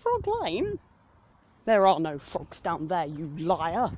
Frog Lane? There are no frogs down there, you liar.